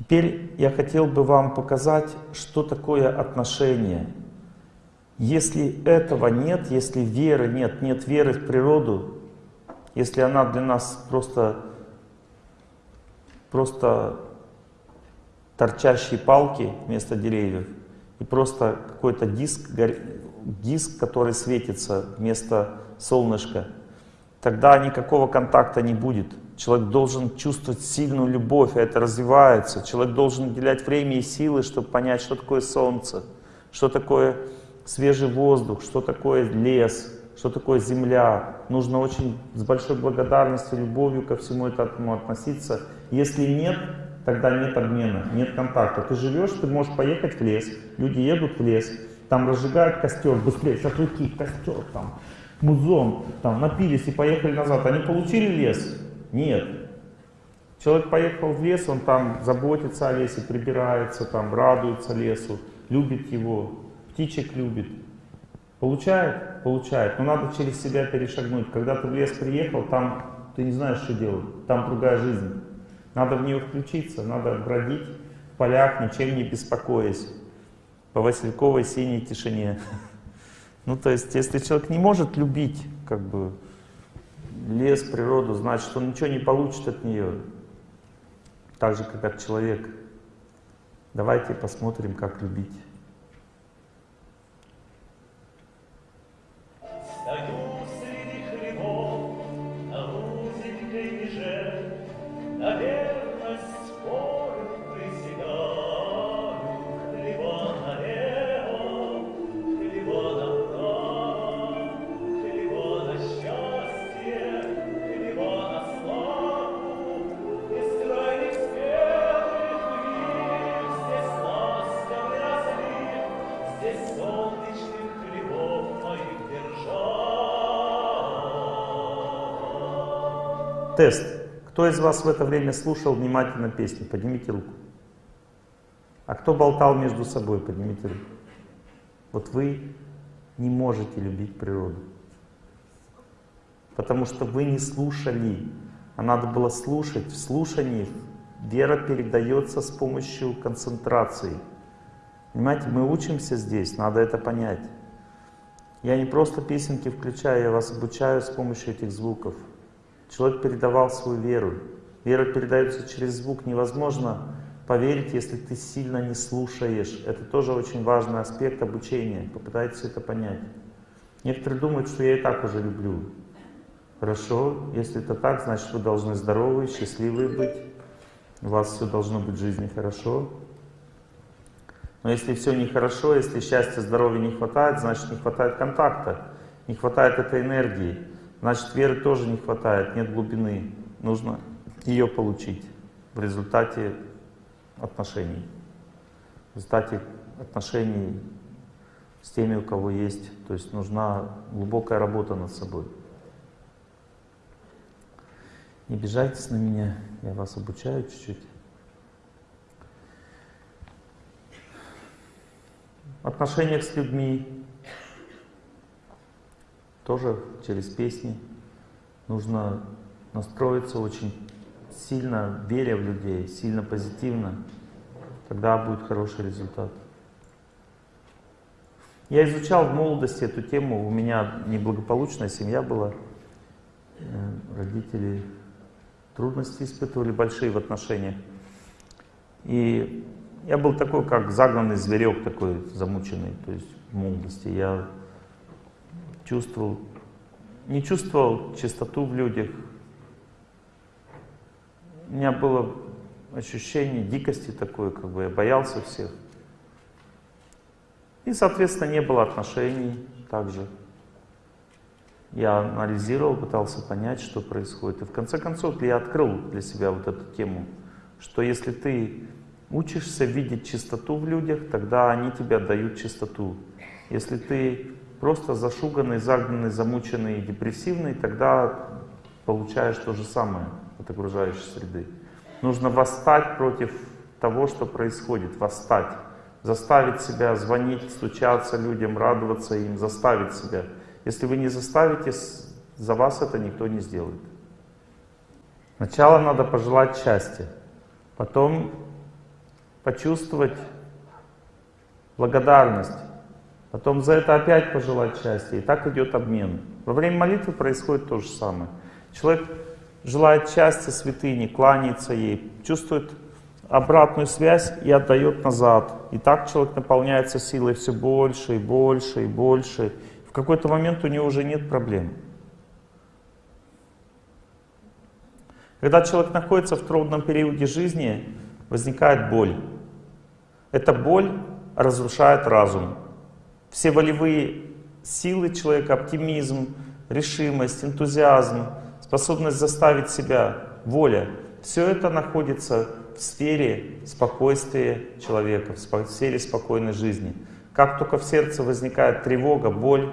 Теперь я хотел бы вам показать, что такое отношение. Если этого нет, если веры нет, нет веры в природу, если она для нас просто, просто торчащие палки вместо деревьев, и просто какой-то диск, диск, который светится вместо солнышка, тогда никакого контакта не будет. Человек должен чувствовать сильную любовь, а это развивается. Человек должен уделять время и силы, чтобы понять, что такое солнце, что такое свежий воздух, что такое лес, что такое земля. Нужно очень с большой благодарностью, любовью ко всему этому относиться. Если нет, тогда нет обмена, нет контакта. Ты живешь, ты можешь поехать в лес, люди едут в лес, там разжигают костер, быстрее, шашлыки, костер, там, музон, там, напились и поехали назад. Они получили лес? Нет. Человек поехал в лес, он там заботится о лесе, прибирается, там, радуется лесу, любит его, птичек любит. Получает? Получает. Но надо через себя перешагнуть. Когда ты в лес приехал, там ты не знаешь, что делать. Там другая жизнь. Надо в нее включиться, надо бродить в полях, ничем не беспокоясь, по васильковой синей тишине. Ну, то есть, если человек не может любить, как бы, лес, природу, значит, он ничего не получит от нее. Так же, как от человека. Давайте посмотрим, как любить. Тест. Кто из вас в это время слушал внимательно песни? Поднимите руку. А кто болтал между собой? Поднимите руку. Вот вы не можете любить природу. Потому что вы не слушали. А надо было слушать. В слушании вера передается с помощью концентрации. Понимаете, мы учимся здесь, надо это понять. Я не просто песенки включаю, я вас обучаю с помощью этих звуков. Человек передавал свою веру. Вера передается через звук. Невозможно поверить, если ты сильно не слушаешь. Это тоже очень важный аспект обучения. Попытайтесь это понять. Некоторые думают, что я и так уже люблю. Хорошо, если это так, значит вы должны здоровы, счастливы быть. У вас все должно быть в жизни хорошо. Но если все нехорошо, если счастья, здоровья не хватает, значит не хватает контакта, не хватает этой энергии. Значит, веры тоже не хватает, нет глубины. Нужно ее получить в результате отношений. В результате отношений с теми, у кого есть. То есть нужна глубокая работа над собой. Не обижайтесь на меня, я вас обучаю чуть-чуть. Отношениях с людьми, тоже через песни. Нужно настроиться очень сильно, веря в людей, сильно позитивно. Тогда будет хороший результат. Я изучал в молодости эту тему. У меня неблагополучная семья была. Э, родители трудности испытывали большие в отношениях. И я был такой, как загнанный зверек такой, замученный, то есть в молодости. Я чувствовал, не чувствовал чистоту в людях. У меня было ощущение дикости такое, как бы я боялся всех. И, соответственно, не было отношений также. Я анализировал, пытался понять, что происходит. И в конце концов я открыл для себя вот эту тему, что если ты учишься видеть чистоту в людях, тогда они тебе дают чистоту. Если ты просто зашуганный, загнанный, замученный, депрессивный, тогда получаешь то же самое от окружающей среды. Нужно восстать против того, что происходит, восстать. Заставить себя звонить, стучаться людям, радоваться им, заставить себя. Если вы не заставите, за вас это никто не сделает. Сначала надо пожелать счастья, потом почувствовать благодарность, потом за это опять пожелать счастья, и так идет обмен. Во время молитвы происходит то же самое. Человек желает счастья святыни, кланяется ей, чувствует обратную связь и отдает назад. И так человек наполняется силой все больше и больше и больше. В какой-то момент у него уже нет проблем. Когда человек находится в трудном периоде жизни, возникает боль. Эта боль разрушает разум. Все волевые силы человека, оптимизм, решимость, энтузиазм, способность заставить себя, воля, все это находится в сфере спокойствия человека, в сфере спокойной жизни. Как только в сердце возникает тревога, боль,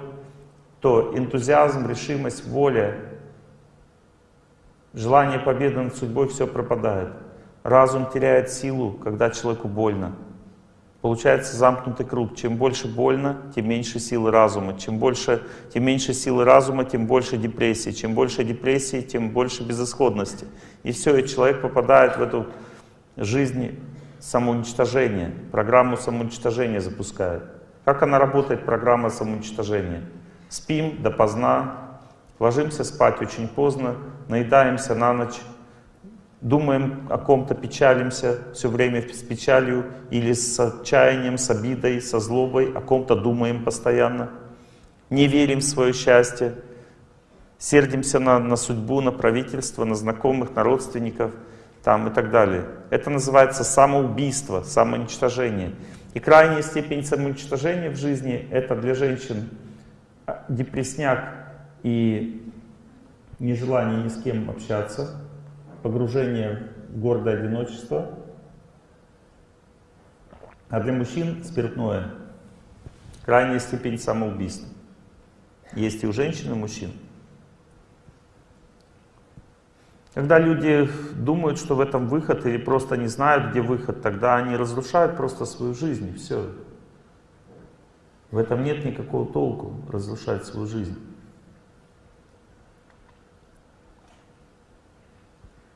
то энтузиазм, решимость, воля, желание победы над судьбой, все пропадает. Разум теряет силу, когда человеку больно. Получается замкнутый круг. Чем больше больно, тем меньше силы разума. Чем, больше, тем меньше силы разума, тем больше депрессии. Чем больше депрессии, тем больше безысходности. И все, и человек попадает в эту жизнь самоуничтожения. Программу самоуничтожения запускает. Как она работает, программа самоуничтожения? Спим допоздна, ложимся спать очень поздно, наедаемся на ночь, думаем о ком-то, печалимся все время с печалью или с отчаянием, с обидой, со злобой, о ком-то думаем постоянно, не верим в свое счастье, сердимся на, на судьбу, на правительство, на знакомых, на родственников там, и так далее. Это называется самоубийство, самоуничтожение. И крайняя степень самоуничтожения в жизни — это для женщин депресняк и нежелание ни с кем общаться, погружение в гордое одиночество, а для мужчин спиртное — крайняя степень самоубийства. Есть и у женщин, и у мужчин. Когда люди думают, что в этом выход, или просто не знают, где выход, тогда они разрушают просто свою жизнь, и все. В этом нет никакого толку, разрушать свою жизнь.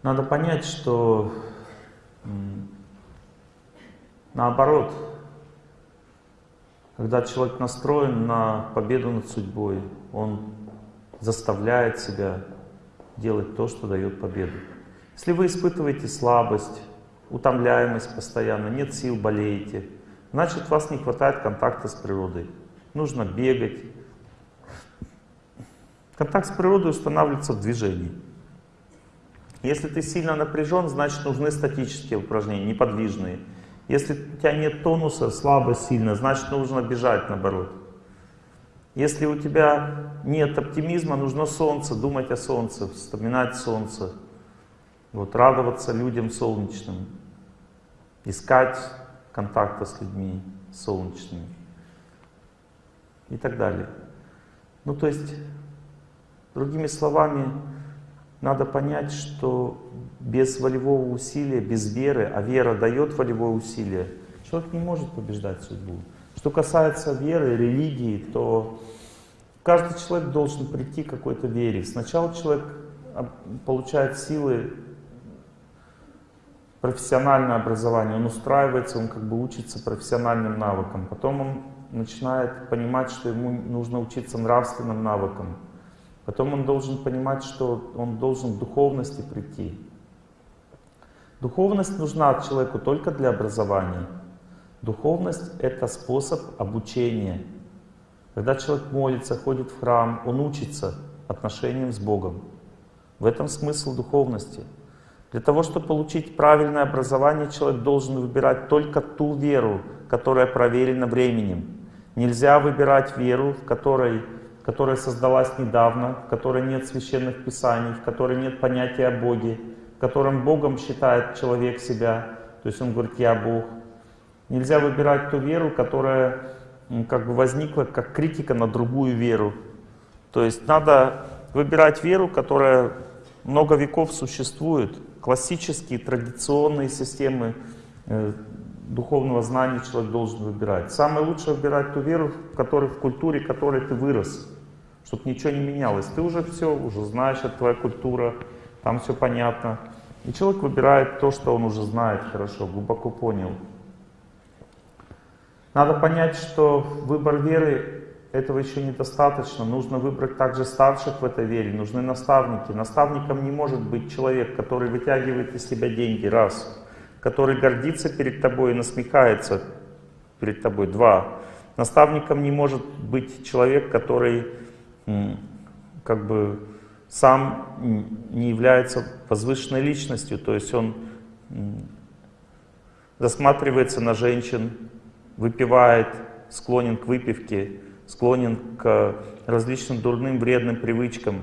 Надо понять, что наоборот, когда человек настроен на победу над судьбой, он заставляет себя делать то, что дает победу. Если вы испытываете слабость, утомляемость постоянно, нет сил, болеете, значит, вас не хватает контакта с природой. Нужно бегать. Контакт с природой устанавливается в движении. Если ты сильно напряжен, значит нужны статические упражнения, неподвижные. Если у тебя нет тонуса, слабо, сильно, значит нужно бежать наоборот. Если у тебя нет оптимизма, нужно солнце, думать о солнце, вспоминать солнце, вот, радоваться людям солнечным, искать контакта с людьми солнечными и так далее. Ну то есть, другими словами, надо понять, что без волевого усилия, без веры, а вера дает волевое усилие, человек не может побеждать судьбу. Что касается веры, религии, то каждый человек должен прийти к какой-то вере. Сначала человек получает силы профессиональное образование, он устраивается, он как бы учится профессиональным навыкам. Потом он начинает понимать, что ему нужно учиться нравственным навыкам. Потом он должен понимать, что он должен к духовности прийти. Духовность нужна человеку только для образования. Духовность — это способ обучения. Когда человек молится, ходит в храм, он учится отношениям с Богом. В этом смысл духовности. Для того, чтобы получить правильное образование, человек должен выбирать только ту веру, которая проверена временем. Нельзя выбирать веру, в которой которая создалась недавно, в которой нет священных писаний, в которой нет понятия о Боге, в котором Богом считает человек себя, то есть он говорит «я Бог». Нельзя выбирать ту веру, которая как бы возникла как критика на другую веру. То есть надо выбирать веру, которая много веков существует. Классические, традиционные системы э, духовного знания человек должен выбирать. Самое лучшее выбирать ту веру, в которой в культуре, в которой ты вырос, чтобы ничего не менялось. Ты уже все, уже знаешь, это твоя культура, там все понятно. И человек выбирает то, что он уже знает хорошо, глубоко понял. Надо понять, что выбор веры этого еще недостаточно. Нужно выбрать также старших в этой вере, нужны наставники. Наставником не может быть человек, который вытягивает из себя деньги, раз. Который гордится перед тобой и насмехается перед тобой, два. Наставником не может быть человек, который как бы сам не является возвышенной личностью, то есть он засматривается на женщин, выпивает, склонен к выпивке, склонен к различным дурным, вредным привычкам.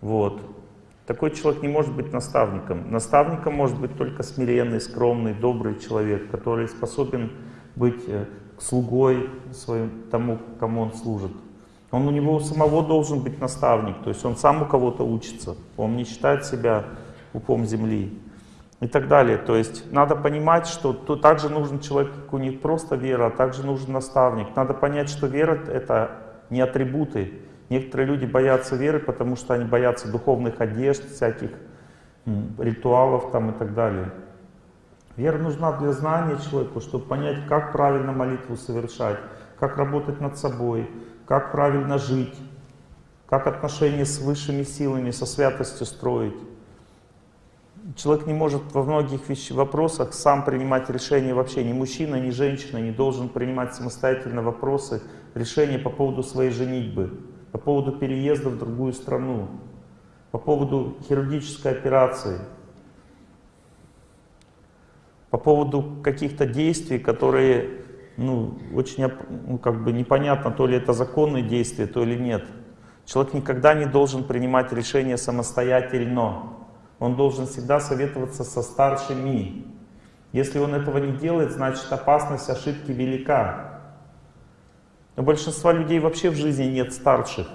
Вот. Такой человек не может быть наставником. Наставником может быть только смиренный, скромный, добрый человек, который способен быть э, слугой своим, тому, кому он служит. Он у него самого должен быть наставник, то есть он сам у кого-то учится, он не считает себя упом земли и так далее. То есть надо понимать, что то также нужен человек, как у них просто вера, а также нужен наставник. Надо понять, что вера — это не атрибуты. Некоторые люди боятся веры, потому что они боятся духовных одежд, всяких ритуалов там и так далее. Вера нужна для знания человеку, чтобы понять, как правильно молитву совершать, как работать над собой, как правильно жить, как отношения с высшими силами, со святостью строить. Человек не может во многих вещ вопросах сам принимать решения вообще. Ни мужчина, ни женщина не должен принимать самостоятельно вопросы, решения по поводу своей женитьбы, по поводу переезда в другую страну, по поводу хирургической операции, по поводу каких-то действий, которые ну, очень ну, как бы непонятно, то ли это законные действия, то ли нет. Человек никогда не должен принимать решения самостоятельно он должен всегда советоваться со старшими. Если он этого не делает, значит опасность ошибки велика. У большинства людей вообще в жизни нет старших.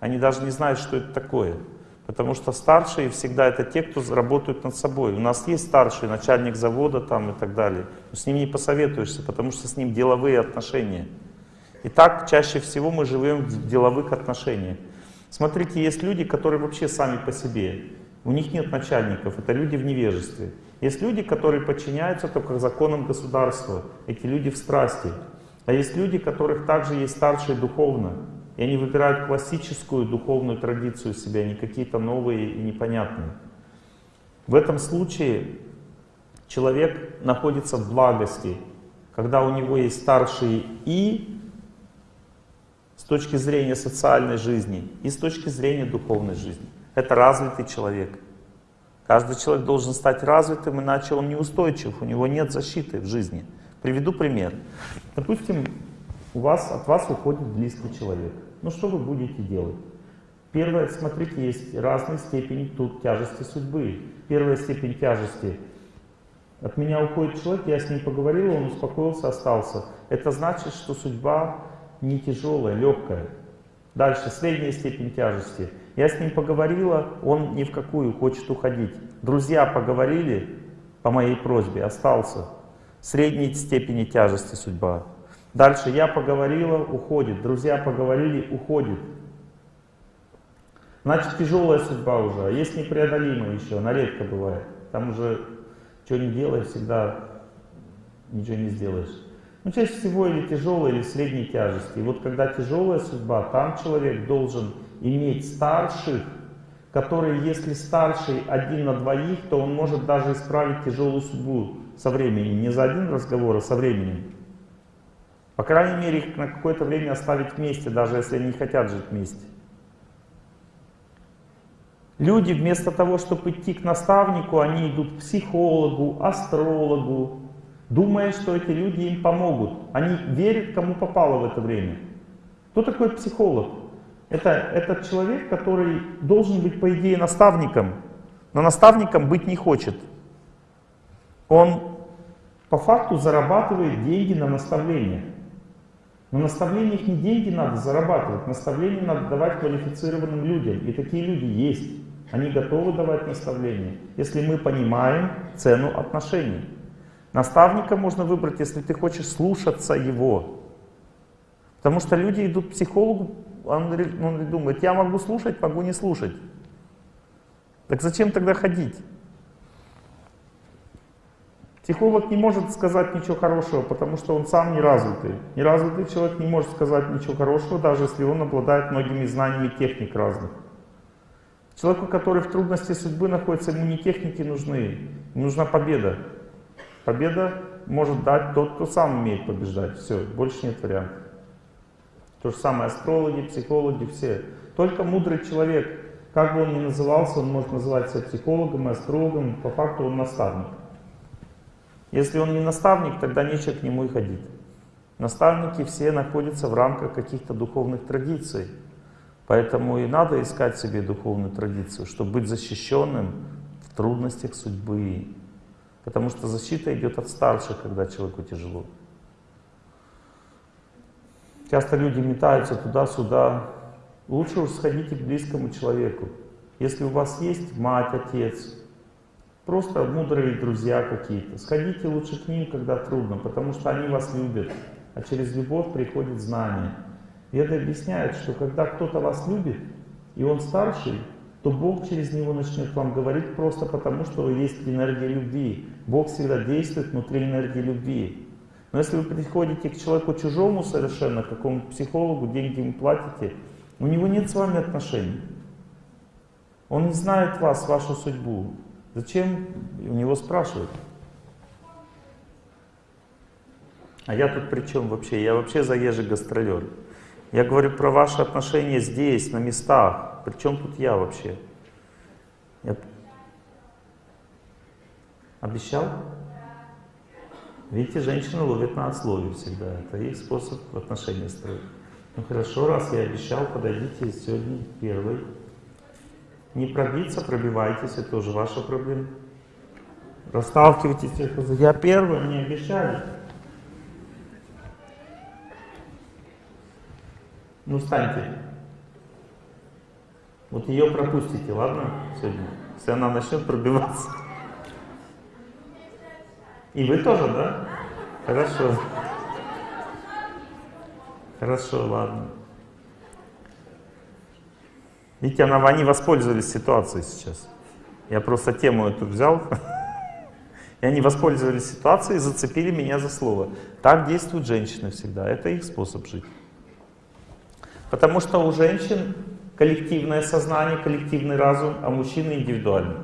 Они даже не знают, что это такое. Потому что старшие всегда это те, кто работают над собой. У нас есть старший, начальник завода там и так далее. Но с ним не посоветуешься, потому что с ним деловые отношения. И так чаще всего мы живем в деловых отношениях. Смотрите, есть люди, которые вообще сами по себе. У них нет начальников, это люди в невежестве. Есть люди, которые подчиняются только законам государства, эти люди в страсти. А есть люди, которых также есть старшие духовно, и они выбирают классическую духовную традицию себя, а не какие-то новые и непонятные. В этом случае человек находится в благости, когда у него есть старшие и с точки зрения социальной жизни, и с точки зрения духовной жизни. Это развитый человек. Каждый человек должен стать развитым, иначе он неустойчив, у него нет защиты в жизни. Приведу пример. Допустим, у вас, от вас уходит близкий человек. Ну что вы будете делать? Первое, смотрите, есть разные степени тут тяжести судьбы. Первая степень тяжести. От меня уходит человек, я с ним поговорил, он успокоился, остался. Это значит, что судьба не тяжелая, легкая. Дальше, средняя степень тяжести. Я с ним поговорила, он ни в какую хочет уходить. Друзья поговорили по моей просьбе, остался. Средней степени тяжести судьба. Дальше я поговорила, уходит. Друзья поговорили, уходит. Значит, тяжелая судьба уже, а есть непреодолимая еще, она редко бывает. Там уже что не делай, всегда ничего не сделаешь. Ну, чаще всего или тяжелая, или средней тяжести. И вот когда тяжелая судьба, там человек должен иметь старших, которые, если старший один на двоих, то он может даже исправить тяжелую судьбу со временем. Не за один разговор, а со временем. По крайней мере, их на какое-то время оставить вместе, даже если они не хотят жить вместе. Люди вместо того, чтобы идти к наставнику, они идут к психологу, астрологу, думая, что эти люди им помогут. Они верят, кому попало в это время. Кто такой психолог? Это, это человек, который должен быть, по идее, наставником, но наставником быть не хочет. Он по факту зарабатывает деньги на наставление. Но наставлениях не деньги надо зарабатывать, наставления надо давать квалифицированным людям. И такие люди есть. Они готовы давать наставления, если мы понимаем цену отношений. Наставника можно выбрать, если ты хочешь слушаться его. Потому что люди идут к психологу, он, он думает, я могу слушать, могу не слушать. Так зачем тогда ходить? Психолог не может сказать ничего хорошего, потому что он сам неразвитый. Неразвитый человек не может сказать ничего хорошего, даже если он обладает многими знаниями техник разных. Человеку, который в трудности судьбы находится, ему не техники нужны, нужна победа. Победа может дать тот, кто сам умеет побеждать. Все, больше нет вариантов. То же самое астрологи, психологи, все. Только мудрый человек, как бы он ни назывался, он может называть себя психологом и астрологом, по факту он наставник. Если он не наставник, тогда нечего к нему и ходить. Наставники все находятся в рамках каких-то духовных традиций. Поэтому и надо искать себе духовную традицию, чтобы быть защищенным в трудностях судьбы. Потому что защита идет от старших, когда человеку тяжело. Часто люди метаются туда-сюда. Лучше уж сходите к близкому человеку. Если у вас есть мать, отец, Просто мудрые друзья какие-то. Сходите лучше к ним, когда трудно, потому что они вас любят. А через любовь приходит знание. Веды объясняют, что когда кто-то вас любит, и он старший, то Бог через него начнет вам говорить просто потому, что есть энергия любви. Бог всегда действует внутри энергии любви. Но если вы приходите к человеку чужому совершенно, к какому-то психологу, деньги ему платите, у него нет с вами отношений. Он не знает вас, вашу судьбу. Зачем у него спрашивать? А я тут при чем вообще? Я вообще заезжий гастролер. Я говорю про ваши отношения здесь, на местах. При чем тут я вообще? Я... Обещал? Видите, женщины ловят на отслове всегда. Это их способ отношения строить. Ну хорошо, раз я обещал, подойдите сегодня первый. Не пробиться, пробивайтесь, это тоже ваша проблема. Расталкивайтесь. Я первый, мне обещали. Ну, встаньте. Вот ее пропустите, ладно, сегодня? Если она начнет пробиваться. И вы тоже, да? Хорошо. Хорошо, ладно. Видите, она, они воспользовались ситуацией сейчас. Я просто тему эту взял. И они воспользовались ситуацией и зацепили меня за слово. Так действуют женщины всегда. Это их способ жить. Потому что у женщин коллективное сознание, коллективный разум, а мужчины индивидуальный.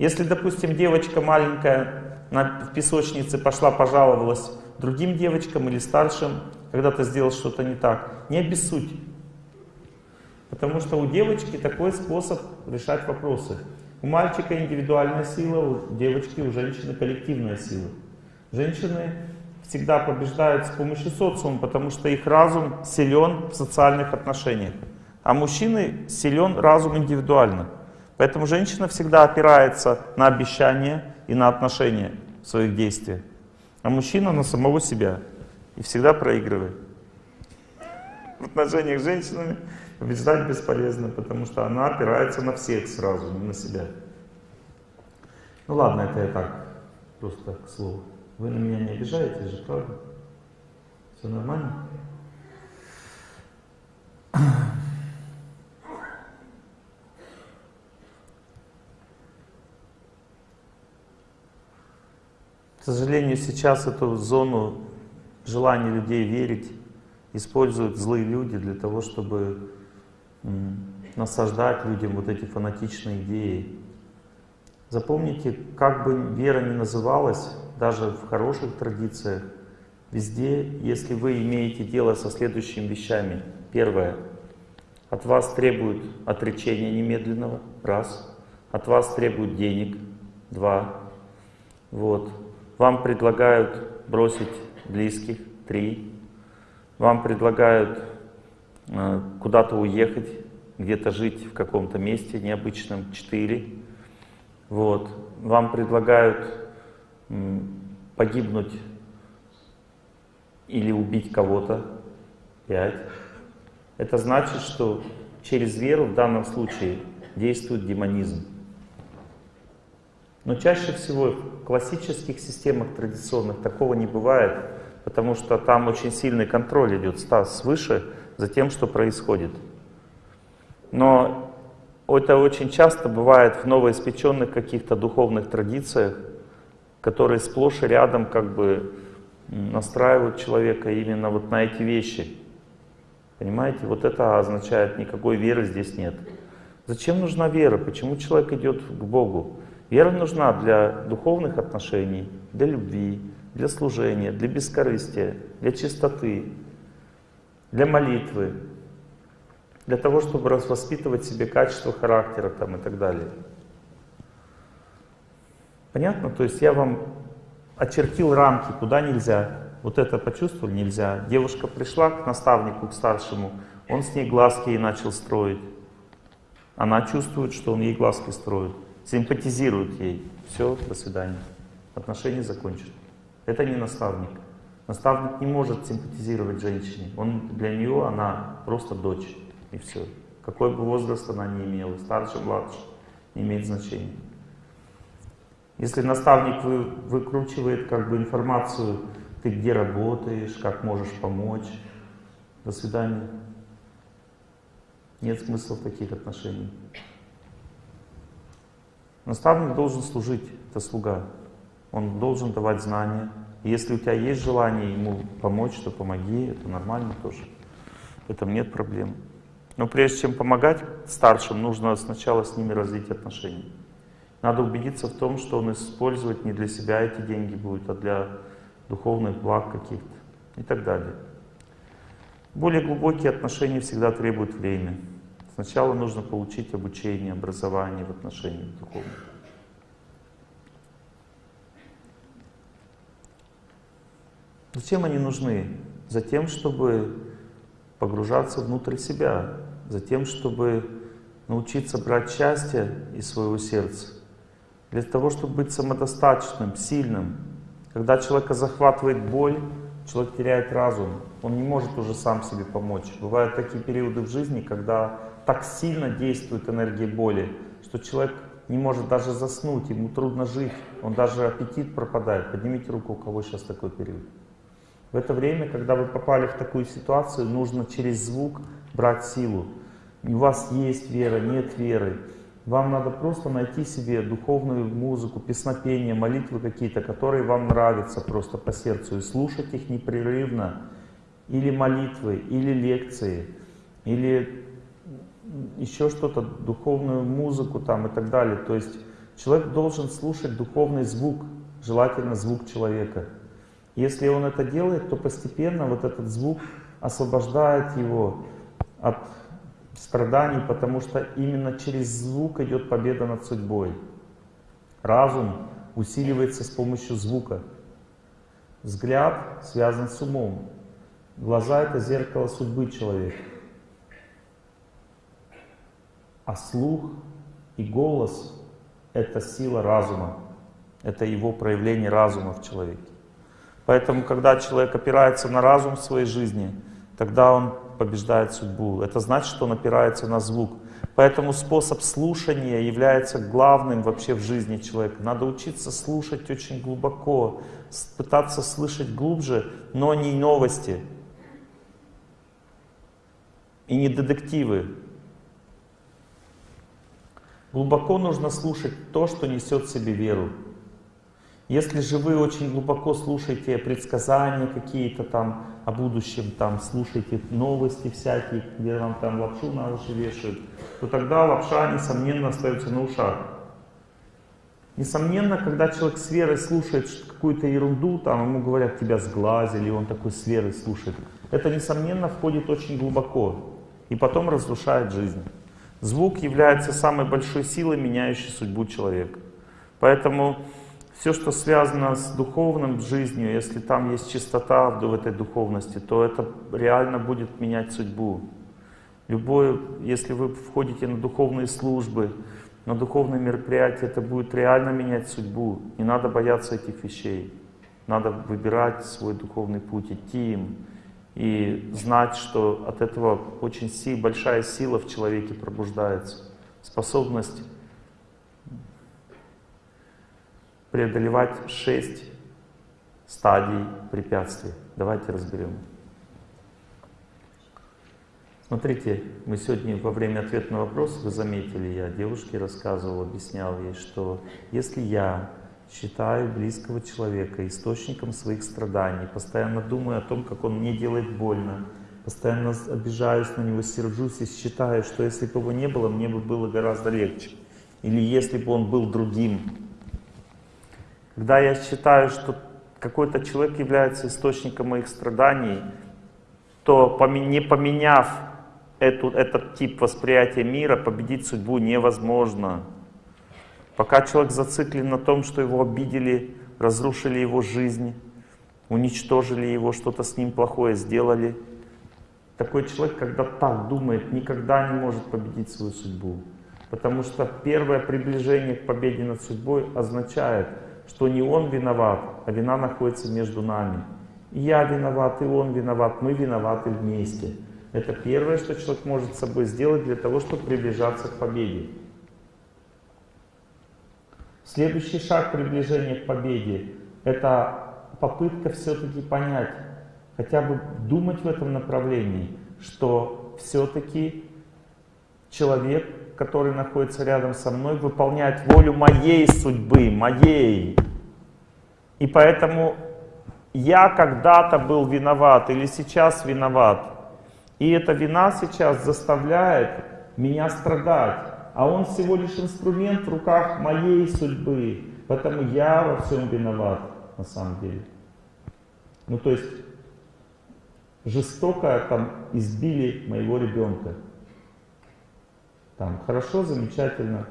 Если, допустим, девочка маленькая на, в песочнице пошла пожаловалась другим девочкам или старшим, когда ты сделал что-то не так, не обессудь. Потому что у девочки такой способ решать вопросы. У мальчика индивидуальная сила, у девочки, у женщины коллективная сила. Женщины всегда побеждают с помощью социума, потому что их разум силен в социальных отношениях. А мужчины силен разум индивидуально. Поэтому женщина всегда опирается на обещания и на отношения в своих действиях. А мужчина на самого себя. И всегда проигрывает. В отношениях с женщинами Побеждать бесполезно, потому что она опирается на всех сразу, не на себя. Ну ладно, это я так, просто к слову. Вы на меня не обижаетесь же, правда? Все нормально? К сожалению, сейчас эту зону желания людей верить используют злые люди для того, чтобы насаждать людям вот эти фанатичные идеи. Запомните, как бы вера ни называлась, даже в хороших традициях, везде, если вы имеете дело со следующими вещами. Первое. От вас требуют отречения немедленного. Раз. От вас требуют денег. Два. Вот. Вам предлагают бросить близких. Три. Вам предлагают куда-то уехать, где-то жить в каком-то месте необычном, 4. Вот. Вам предлагают погибнуть или убить кого-то, 5. Это значит, что через веру в данном случае действует демонизм. Но чаще всего в классических системах традиционных такого не бывает, потому что там очень сильный контроль идет свыше, за тем, что происходит. Но это очень часто бывает в новоиспеченных каких-то духовных традициях, которые сплошь и рядом как бы настраивают человека именно вот на эти вещи. Понимаете? Вот это означает, никакой веры здесь нет. Зачем нужна вера? Почему человек идет к Богу? Вера нужна для духовных отношений, для любви, для служения, для бескорыстия, для чистоты, для молитвы, для того, чтобы воспитывать себе качество характера там, и так далее. Понятно? То есть я вам очертил рамки, куда нельзя. Вот это почувствовали, нельзя. Девушка пришла к наставнику, к старшему, он с ней глазки и начал строить. Она чувствует, что он ей глазки строит, симпатизирует ей. Все, до свидания. Отношения закончены. Это не наставник. Наставник не может симпатизировать женщине. Он, для нее она просто дочь. И все. Какой бы возраст она ни имела, старше, младше, не имеет значения. Если наставник вы, выкручивает как бы информацию, ты где работаешь, как можешь помочь, до свидания. Нет смысла в таких отношениях. Наставник должен служить, это слуга. Он должен давать знания. Если у тебя есть желание ему помочь, то помоги, это нормально тоже. В этом нет проблем. Но прежде чем помогать старшим, нужно сначала с ними развить отношения. Надо убедиться в том, что он использовать не для себя эти деньги будет, а для духовных благ каких-то и так далее. Более глубокие отношения всегда требуют времени. Сначала нужно получить обучение, образование в отношениях духовных. Зачем они нужны? Затем, чтобы погружаться внутрь себя, затем, чтобы научиться брать счастье из своего сердца, для того, чтобы быть самодостаточным, сильным. Когда человека захватывает боль, человек теряет разум, он не может уже сам себе помочь. Бывают такие периоды в жизни, когда так сильно действует энергия боли, что человек не может даже заснуть, ему трудно жить, он даже аппетит пропадает. Поднимите руку, у кого сейчас такой период. В это время, когда вы попали в такую ситуацию, нужно через звук брать силу. У вас есть вера, нет веры. Вам надо просто найти себе духовную музыку, песнопения, молитвы какие-то, которые вам нравятся просто по сердцу, и слушать их непрерывно. Или молитвы, или лекции, или еще что-то, духовную музыку там и так далее. То есть человек должен слушать духовный звук, желательно звук человека. Если он это делает, то постепенно вот этот звук освобождает его от страданий, потому что именно через звук идет победа над судьбой. Разум усиливается с помощью звука. Взгляд связан с умом. Глаза — это зеркало судьбы человека. А слух и голос — это сила разума. Это его проявление разума в человеке. Поэтому, когда человек опирается на разум в своей жизни, тогда он побеждает судьбу. Это значит, что он опирается на звук. Поэтому способ слушания является главным вообще в жизни человека. Надо учиться слушать очень глубоко, пытаться слышать глубже, но не новости и не детективы. Глубоко нужно слушать то, что несет в себе веру. Если же вы очень глубоко слушаете предсказания какие-то там о будущем, там слушаете новости всякие, где вам там лапшу на уши вешают, то тогда лапша, несомненно, остается на ушах. Несомненно, когда человек с верой слушает какую-то ерунду, там ему говорят, тебя сглазили, он такой с верой слушает, это, несомненно, входит очень глубоко и потом разрушает жизнь. Звук является самой большой силой, меняющей судьбу человека. Поэтому все, что связано с духовным жизнью, если там есть чистота в этой духовности, то это реально будет менять судьбу. Любое, если вы входите на духовные службы, на духовные мероприятия, это будет реально менять судьбу. Не надо бояться этих вещей. Надо выбирать свой духовный путь, идти им. И знать, что от этого очень сил, большая сила в человеке пробуждается. Способность преодолевать шесть стадий препятствий. Давайте разберем. Смотрите, мы сегодня во время ответа на вопрос, вы заметили, я девушке рассказывал, объяснял ей, что если я считаю близкого человека источником своих страданий, постоянно думаю о том, как он мне делает больно, постоянно обижаюсь на него, сержусь и считаю, что если бы его не было, мне бы было гораздо легче. Или если бы он был другим. Когда я считаю, что какой-то человек является источником моих страданий, то не поменяв эту, этот тип восприятия мира, победить судьбу невозможно. Пока человек зациклен на том, что его обидели, разрушили его жизнь, уничтожили его, что-то с ним плохое сделали, такой человек, когда так думает, никогда не может победить свою судьбу. Потому что первое приближение к победе над судьбой означает, что не он виноват, а вина находится между нами. И я виноват, и он виноват, мы виноваты вместе. Это первое, что человек может с собой сделать для того, чтобы приближаться к победе. Следующий шаг приближения к победе — это попытка все-таки понять, хотя бы думать в этом направлении, что все-таки человек, который находится рядом со мной, выполняет волю моей судьбы, моей. И поэтому я когда-то был виноват или сейчас виноват. И эта вина сейчас заставляет меня страдать. А он всего лишь инструмент в руках моей судьбы. Поэтому я во всем виноват, на самом деле. Ну, то есть, жестоко там избили моего ребенка. Там, хорошо, замечательно.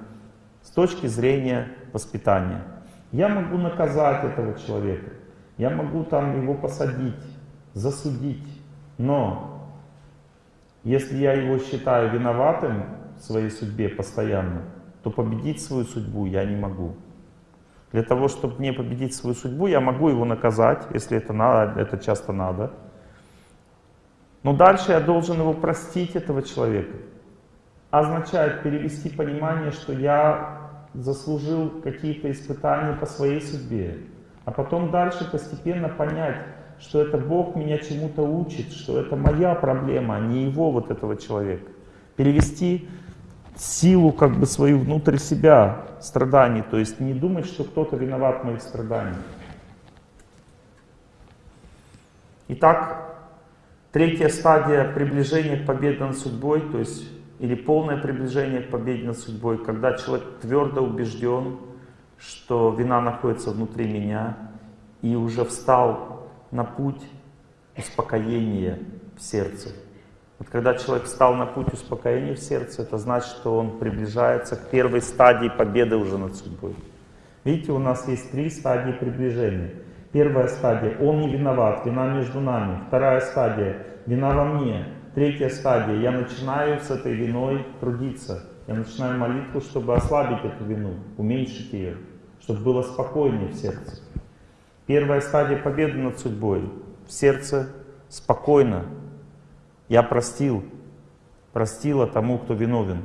С точки зрения воспитания. Я могу наказать этого человека. Я могу там его посадить, засудить. Но, если я его считаю виноватым, своей судьбе постоянно, то победить свою судьбу я не могу. Для того, чтобы мне победить свою судьбу, я могу его наказать, если это надо, это часто надо. Но дальше я должен его простить, этого человека. Означает перевести понимание, что я заслужил какие-то испытания по своей судьбе. А потом дальше постепенно понять, что это Бог меня чему-то учит, что это моя проблема, а не его вот этого человека. Перевести силу как бы свою внутрь себя страданий, то есть не думать, что кто-то виноват в моих страданиях. Итак, третья стадия приближения к победе над судьбой, то есть или полное приближение к победе над судьбой, когда человек твердо убежден, что вина находится внутри меня и уже встал на путь успокоения в сердце. Вот когда человек встал на путь успокоения в сердце, это значит, что он приближается к первой стадии победы уже над судьбой. Видите, у нас есть три стадии приближения. Первая стадия — он не виноват, вина между нами. Вторая стадия — вина во мне. Третья стадия — я начинаю с этой виной трудиться. Я начинаю молитву, чтобы ослабить эту вину, уменьшить ее, чтобы было спокойнее в сердце. Первая стадия победы над судьбой. В сердце спокойно, я простил, простила тому, кто виновен.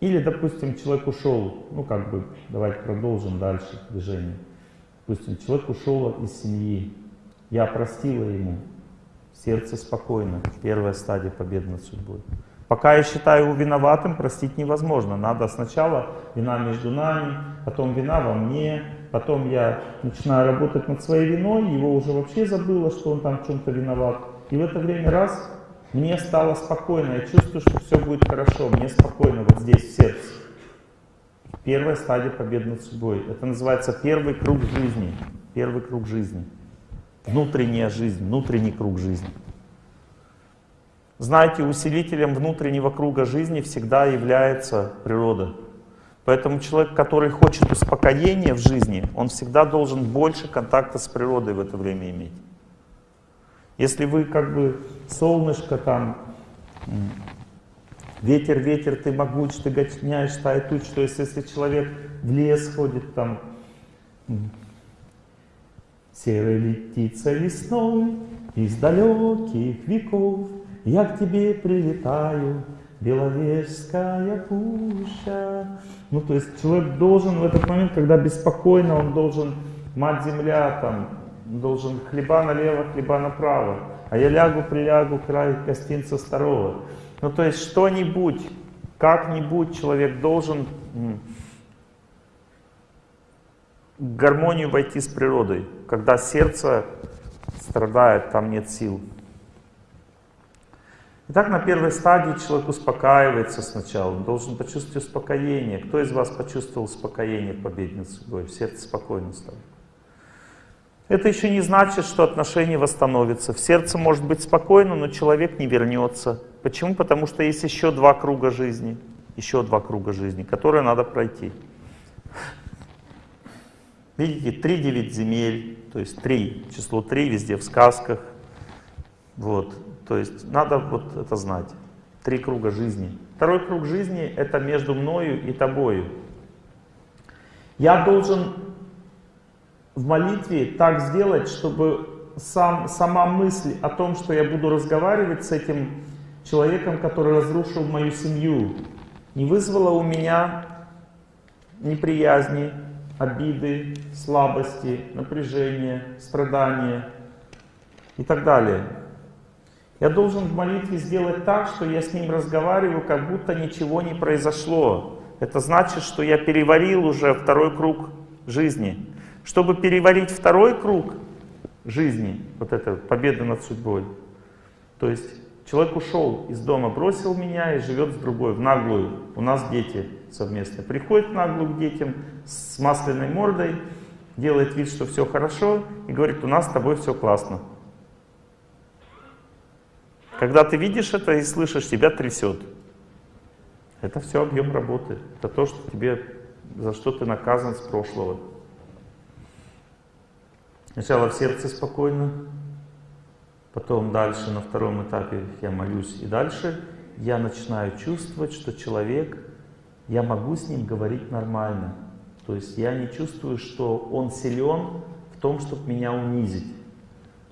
Или, допустим, человек ушел, ну как бы, давайте продолжим дальше движение. Допустим, человек ушел из семьи, я простила ему, сердце спокойно, первая стадия победы над судьбой. Пока я считаю его виноватым, простить невозможно. Надо сначала вина между нами, потом вина во мне, потом я начинаю работать над своей виной, его уже вообще забыло, что он там в чем-то виноват. И в это время раз, мне стало спокойно, я чувствую, что все будет хорошо, мне спокойно вот здесь, в сердце. Первая стадия победы над собой. Это называется первый круг жизни. Первый круг жизни. Внутренняя жизнь, внутренний круг жизни. Знаете, усилителем внутреннего круга жизни всегда является природа. Поэтому человек, который хочет успокоения в жизни, он всегда должен больше контакта с природой в это время иметь. Если вы как бы солнышко там, ветер, ветер, ты могуч, ты гоняешь стаи туч, то есть если человек в лес ходит там, серой летится весной из далеких веков, я к тебе прилетаю, Беловежская пуща. Ну, то есть человек должен в этот момент, когда беспокойно, он должен, мать земля, там, должен хлеба налево, хлеба направо. А я лягу, прилягу, край гостинца старого. Ну то есть что-нибудь, как-нибудь человек должен в гармонию войти с природой. Когда сердце страдает, там нет сил. Итак, на первой стадии человек успокаивается сначала, он должен почувствовать успокоение. Кто из вас почувствовал успокоение в победной судьбой? В сердце спокойно стало. Это еще не значит, что отношения восстановятся. В сердце может быть спокойно, но человек не вернется. Почему? Потому что есть еще два круга жизни. Еще два круга жизни, которые надо пройти. Видите, три девять земель, то есть три, число три везде в сказках. Вот. То есть надо вот это знать. Три круга жизни. Второй круг жизни — это между мною и тобою. Я должен в молитве так сделать, чтобы сам, сама мысль о том, что я буду разговаривать с этим человеком, который разрушил мою семью, не вызвала у меня неприязни, обиды, слабости, напряжения, страдания и так далее. Я должен в молитве сделать так, что я с ним разговариваю, как будто ничего не произошло. Это значит, что я переварил уже второй круг жизни. Чтобы переварить второй круг жизни, вот это победа над судьбой, то есть человек ушел из дома, бросил меня и живет с другой, в наглую. У нас дети совместно. Приходит наглую к детям с масляной мордой, делает вид, что все хорошо, и говорит, у нас с тобой все классно. Когда ты видишь это и слышишь, тебя трясет. Это все объем работы. Это то, что тебе, за что ты наказан с прошлого. Сначала в сердце спокойно, потом дальше на втором этапе я молюсь. И дальше я начинаю чувствовать, что человек, я могу с ним говорить нормально. То есть я не чувствую, что он силен в том, чтобы меня унизить.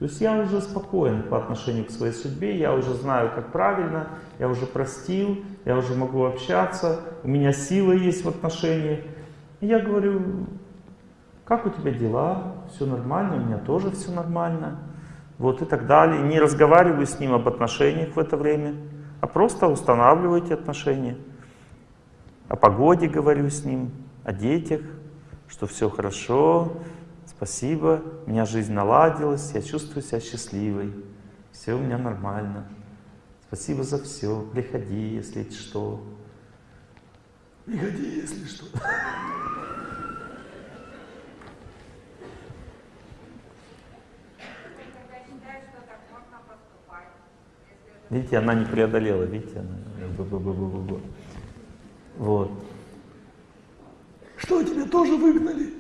То есть я уже спокоен по отношению к своей судьбе, я уже знаю, как правильно, я уже простил, я уже могу общаться, у меня сила есть в отношениях. Я говорю, как у тебя дела, все нормально, у меня тоже все нормально. Вот и так далее. Не разговариваю с ним об отношениях в это время, а просто устанавливайте отношения. О погоде говорю с ним, о детях, что все хорошо, Спасибо, у меня жизнь наладилась, я чувствую себя счастливой, все у меня нормально. Спасибо за все, приходи, если что. Приходи, если что. Видите, она не преодолела, видите, она... Вот. Что, тебя тоже выгнали?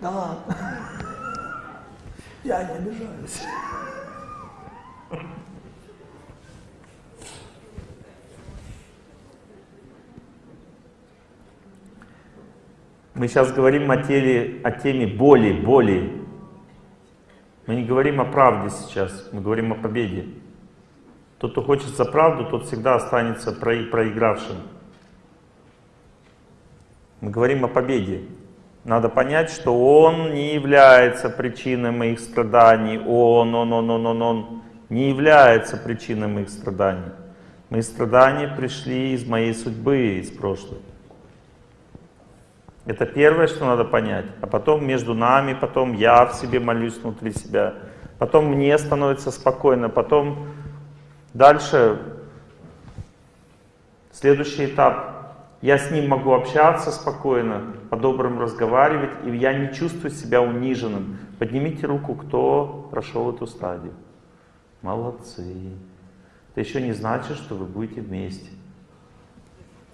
Да Я не обижаюсь. Мы сейчас говорим о, теле, о теме боли, боли. Мы не говорим о правде сейчас, мы говорим о победе. Тот, кто хочет за правду, тот всегда останется проигравшим. Мы говорим о победе. Надо понять, что Он не является причиной моих страданий. Он, Он, Он, Он, Он, Он не является причиной моих страданий. Мои страдания пришли из моей судьбы, из прошлого. Это первое, что надо понять. А потом между нами, потом я в себе молюсь внутри себя. Потом мне становится спокойно. Потом дальше следующий этап я с ним могу общаться спокойно, по-доброму разговаривать, и я не чувствую себя униженным. Поднимите руку, кто прошел эту стадию. Молодцы. Это еще не значит, что вы будете вместе.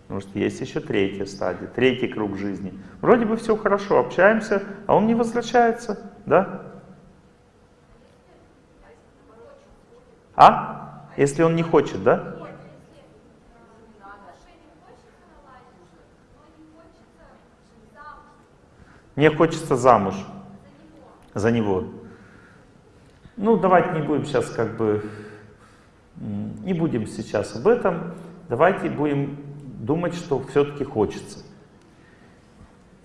Потому что есть еще третья стадия, третий круг жизни. Вроде бы все хорошо, общаемся, а он не возвращается, да? А? Если он не хочет, да? Мне хочется замуж за него. Ну, давайте не будем сейчас как бы, не будем сейчас об этом. Давайте будем думать, что все-таки хочется.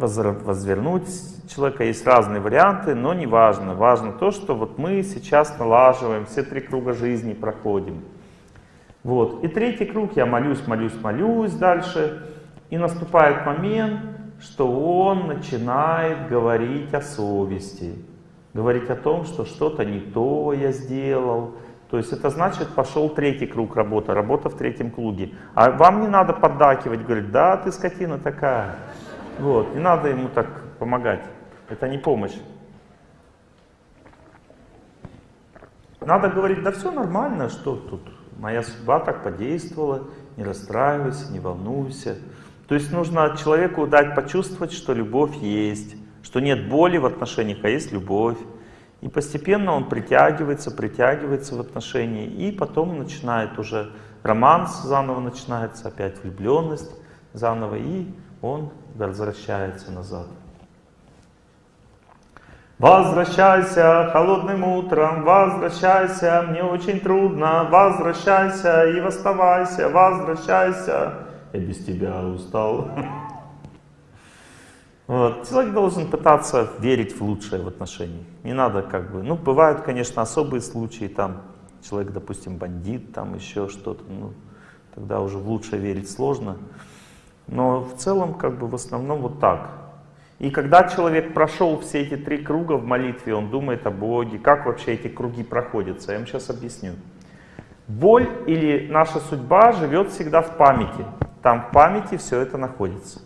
Возвернуть человека. Есть разные варианты, но не важно. Важно то, что вот мы сейчас налаживаем, все три круга жизни проходим. Вот. И третий круг, я молюсь, молюсь, молюсь дальше. И наступает момент, что он начинает говорить о совести. Говорить о том, что что-то не то я сделал. То есть это значит, пошел третий круг работы, работа в третьем круге. А вам не надо поддакивать, говорить, да, ты скотина такая. Вот, не надо ему так помогать. Это не помощь. Надо говорить, да все нормально, что тут, моя судьба так подействовала, не расстраивайся, не волнуйся. То есть нужно человеку дать почувствовать, что любовь есть, что нет боли в отношениях, а есть любовь. И постепенно он притягивается, притягивается в отношении, и потом начинает уже романс заново начинается, опять влюбленность заново, и он возвращается назад. Возвращайся холодным утром, возвращайся, мне очень трудно, возвращайся и восставайся, возвращайся, я без тебя устал. Вот. Человек должен пытаться верить в лучшее в отношениях. Не надо как бы, ну бывают, конечно, особые случаи, там человек, допустим, бандит, там еще что-то, ну тогда уже в лучшее верить сложно. Но в целом, как бы в основном вот так. И когда человек прошел все эти три круга в молитве, он думает о Боге, как вообще эти круги проходятся, я вам сейчас объясню. Боль или наша судьба живет всегда в памяти. Там в памяти все это находится.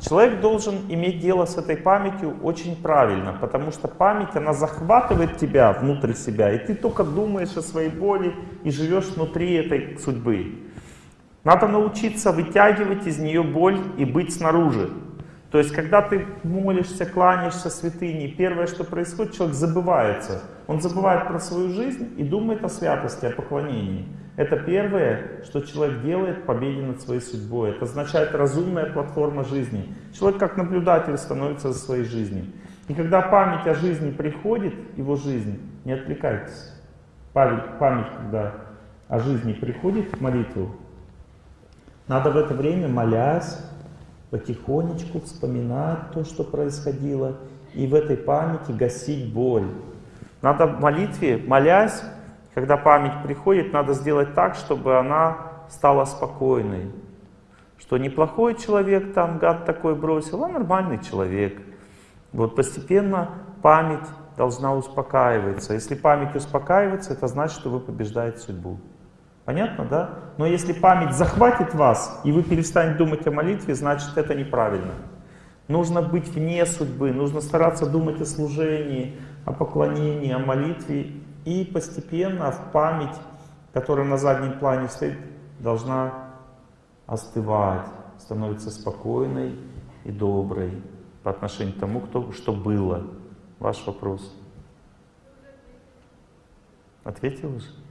Человек должен иметь дело с этой памятью очень правильно, потому что память, она захватывает тебя внутрь себя, и ты только думаешь о своей боли и живешь внутри этой судьбы. Надо научиться вытягивать из нее боль и быть снаружи. То есть, когда ты молишься, кланяешься святыне, первое, что происходит, человек забывается. Он забывает про свою жизнь и думает о святости, о поклонении. Это первое, что человек делает в победе над своей судьбой. Это означает разумная платформа жизни. Человек как наблюдатель становится за своей жизнью. И когда память о жизни приходит, его жизнь, не отвлекайтесь. Память, память когда о жизни приходит в молитву, надо в это время, молясь, потихонечку вспоминать то, что происходило, и в этой памяти гасить боль. Надо в молитве, молясь, когда память приходит, надо сделать так, чтобы она стала спокойной. Что неплохой человек, там гад такой бросил, а нормальный человек. Вот постепенно память должна успокаиваться. Если память успокаивается, это значит, что вы побеждаете судьбу. Понятно, да? Но если память захватит вас, и вы перестанете думать о молитве, значит это неправильно. Нужно быть вне судьбы, нужно стараться думать о служении, о поклонении, о молитве. И постепенно в память, которая на заднем плане стоит, должна остывать, становиться спокойной и доброй по отношению к тому, кто, что было. Ваш вопрос. Ответил уже?